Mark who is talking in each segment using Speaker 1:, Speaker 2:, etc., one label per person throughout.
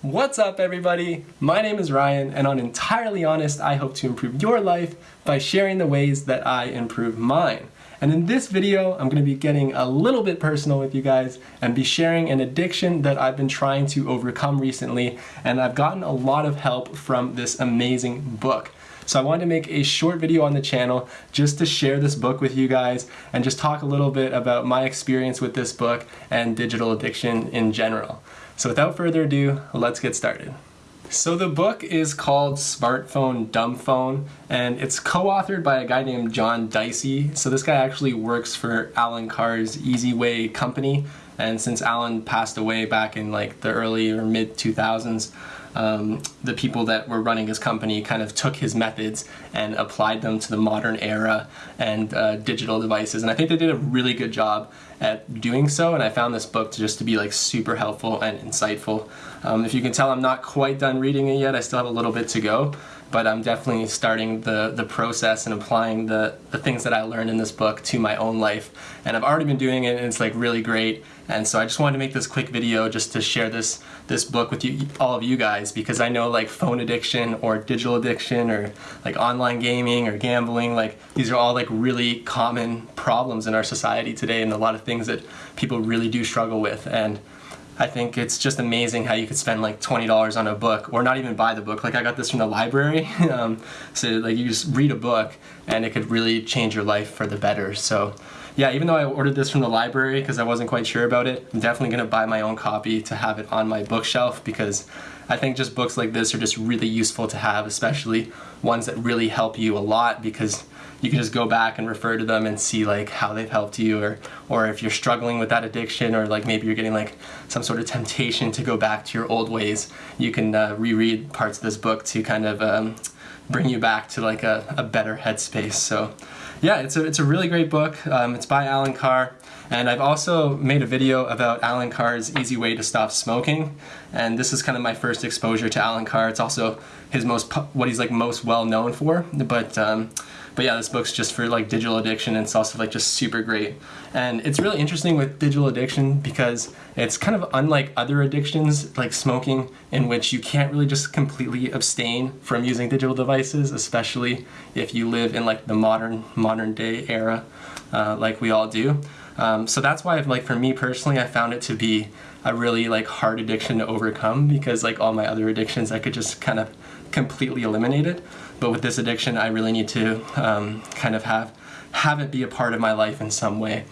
Speaker 1: What's up everybody? My name is Ryan and on Entirely Honest I hope to improve your life by sharing the ways that I improve mine. And in this video I'm going to be getting a little bit personal with you guys and be sharing an addiction that I've been trying to overcome recently and I've gotten a lot of help from this amazing book. So I wanted to make a short video on the channel just to share this book with you guys and just talk a little bit about my experience with this book and digital addiction in general. So without further ado, let's get started. So the book is called Smartphone Dumb Phone and it's co-authored by a guy named John Dicey. So this guy actually works for Allen Carr's Easy Way company and since Allen passed away back in like the early or mid 2000s, um, the people that were running his company kind of took his methods and applied them to the modern era and uh, digital devices. And I think they did a really good job at doing so. And I found this book to just to be like super helpful and insightful. Um, if you can tell, I'm not quite done reading it yet. I still have a little bit to go but I'm definitely starting the, the process and applying the, the things that I learned in this book to my own life. And I've already been doing it and it's like really great. And so I just wanted to make this quick video just to share this this book with you, all of you guys, because I know like phone addiction or digital addiction or like online gaming or gambling, like these are all like really common problems in our society today and a lot of things that people really do struggle with. And I think it's just amazing how you could spend like $20 on a book or not even buy the book. Like I got this from the library. um, so like you just read a book and it could really change your life for the better. So yeah, even though I ordered this from the library because I wasn't quite sure about it, I'm definitely gonna buy my own copy to have it on my bookshelf because I think just books like this are just really useful to have, especially ones that really help you a lot because you can just go back and refer to them and see like how they've helped you or or if you're struggling with that addiction or like maybe you're getting like some sort of temptation to go back to your old ways you can uh, reread parts of this book to kind of um, bring you back to like a, a better headspace. So yeah it's a, it's a really great book. Um, it's by Allen Carr. And I've also made a video about Allen Carr's easy way to stop smoking. And this is kind of my first exposure to Allen Carr. It's also his most what he's like most well known for. But um, but yeah, this book's just for like digital addiction and it's also like just super great. And it's really interesting with digital addiction because it's kind of unlike other addictions like smoking in which you can't really just completely abstain from using digital devices, especially if you live in like the modern modern day era uh, like we all do. Um, so that's why, like for me personally, I found it to be a really like hard addiction to overcome because like all my other addictions, I could just kind of completely eliminate it. But with this addiction, I really need to um, kind of have have it be a part of my life in some way.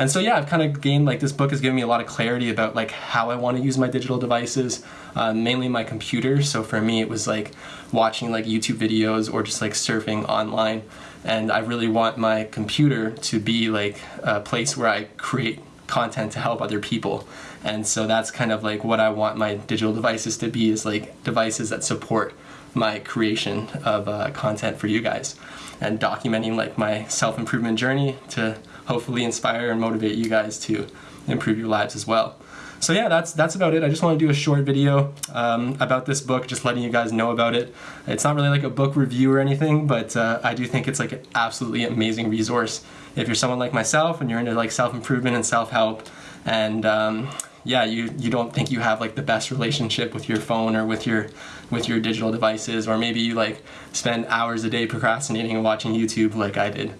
Speaker 1: And so yeah, I've kind of gained like this book has given me a lot of clarity about like how I want to use my digital devices, uh, mainly my computer. So for me, it was like watching like YouTube videos or just like surfing online. And I really want my computer to be like a place where I create content to help other people. And so that's kind of like what I want my digital devices to be is like devices that support my creation of uh, content for you guys and documenting like my self-improvement journey to hopefully inspire and motivate you guys to improve your lives as well. So yeah, that's that's about it. I just want to do a short video um, about this book, just letting you guys know about it. It's not really like a book review or anything, but uh, I do think it's like an absolutely amazing resource if you're someone like myself and you're into like self-improvement and self-help and um, yeah, you, you don't think you have like the best relationship with your phone or with your with your digital devices, or maybe you like spend hours a day procrastinating and watching YouTube like I did.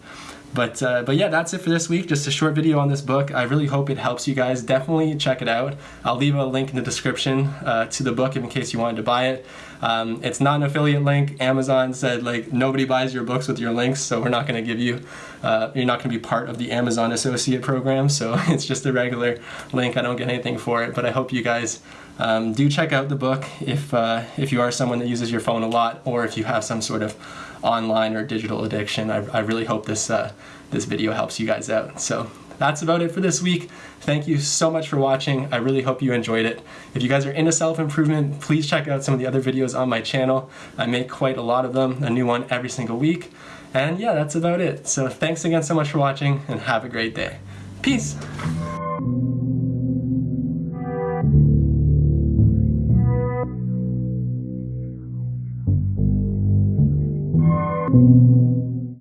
Speaker 1: But, uh, but yeah, that's it for this week. Just a short video on this book. I really hope it helps you guys. Definitely check it out. I'll leave a link in the description uh, to the book in case you wanted to buy it. Um, it's not an affiliate link. Amazon said like nobody buys your books with your links, so we're not going to give you, uh, you're not going to be part of the Amazon Associate Program, so it's just a regular link. I don't get anything for it, but I hope you guys um, do check out the book if, uh, if you are someone that uses your phone a lot or if you have some sort of online or digital addiction. I, I really hope this, uh, this video helps you guys out. So that's about it for this week. Thank you so much for watching. I really hope you enjoyed it. If you guys are into self-improvement, please check out some of the other videos on my channel. I make quite a lot of them, a new one every single week. And yeah, that's about it. So thanks again so much for watching and have a great day. Peace!